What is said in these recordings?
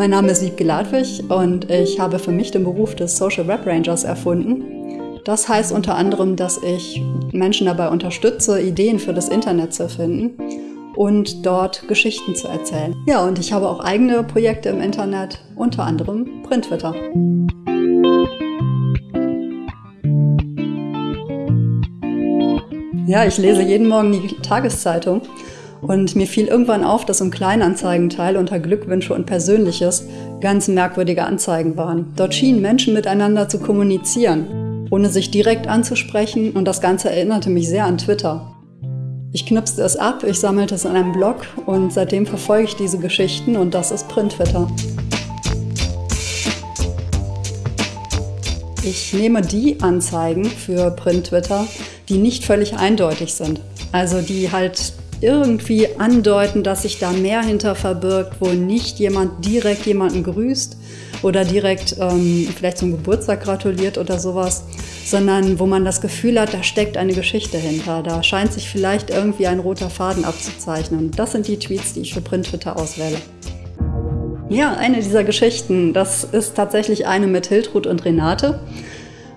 Mein Name ist Wiebke Ladwig und ich habe für mich den Beruf des Social Web Rangers erfunden. Das heißt unter anderem, dass ich Menschen dabei unterstütze, Ideen für das Internet zu finden und dort Geschichten zu erzählen. Ja, und ich habe auch eigene Projekte im Internet, unter anderem Printwitter. Ja, ich lese jeden Morgen die Tageszeitung und mir fiel irgendwann auf, dass im Kleinanzeigenteil unter Glückwünsche und Persönliches ganz merkwürdige Anzeigen waren. Dort schienen Menschen miteinander zu kommunizieren, ohne sich direkt anzusprechen und das Ganze erinnerte mich sehr an Twitter. Ich knipste es ab, ich sammelte es in einem Blog und seitdem verfolge ich diese Geschichten und das ist Print-Twitter. Ich nehme die Anzeigen für Print-Twitter, die nicht völlig eindeutig sind. Also die halt irgendwie andeuten, dass sich da mehr hinter verbirgt, wo nicht jemand direkt jemanden grüßt oder direkt ähm, vielleicht zum Geburtstag gratuliert oder sowas, sondern wo man das Gefühl hat, da steckt eine Geschichte hinter. Da scheint sich vielleicht irgendwie ein roter Faden abzuzeichnen. Das sind die Tweets, die ich für Print-Twitter auswähle. Ja, eine dieser Geschichten, das ist tatsächlich eine mit Hiltrud und Renate.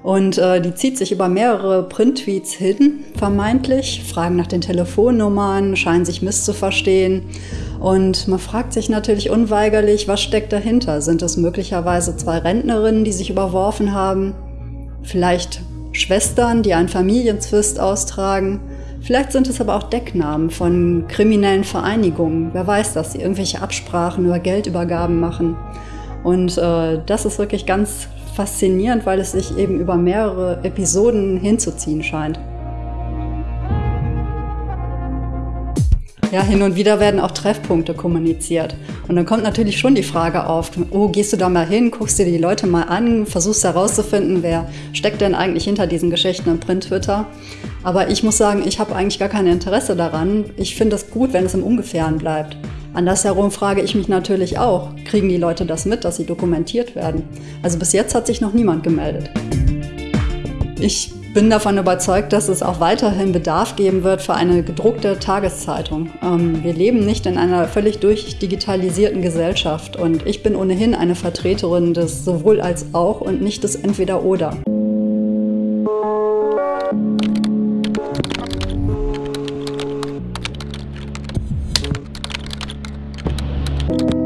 Und äh, die zieht sich über mehrere Print-Tweets hin, vermeintlich, fragen nach den Telefonnummern, scheinen sich misszuverstehen. Und man fragt sich natürlich unweigerlich, was steckt dahinter? Sind es möglicherweise zwei Rentnerinnen, die sich überworfen haben? Vielleicht Schwestern, die einen Familienzwist austragen? Vielleicht sind es aber auch Decknamen von kriminellen Vereinigungen. Wer weiß das, die irgendwelche Absprachen über Geldübergaben machen. Und äh, das ist wirklich ganz faszinierend, weil es sich eben über mehrere Episoden hinzuziehen scheint. Ja, hin und wieder werden auch Treffpunkte kommuniziert. Und dann kommt natürlich schon die Frage auf, oh, gehst du da mal hin, guckst dir die Leute mal an, versuchst herauszufinden, wer steckt denn eigentlich hinter diesen Geschichten im Print-Twitter. Aber ich muss sagen, ich habe eigentlich gar kein Interesse daran. Ich finde es gut, wenn es im Ungefähren bleibt. Andersherum frage ich mich natürlich auch, kriegen die Leute das mit, dass sie dokumentiert werden? Also bis jetzt hat sich noch niemand gemeldet. Ich bin davon überzeugt, dass es auch weiterhin Bedarf geben wird für eine gedruckte Tageszeitung. Ähm, wir leben nicht in einer völlig durchdigitalisierten Gesellschaft und ich bin ohnehin eine Vertreterin des sowohl als auch und nicht des Entweder-Oder. you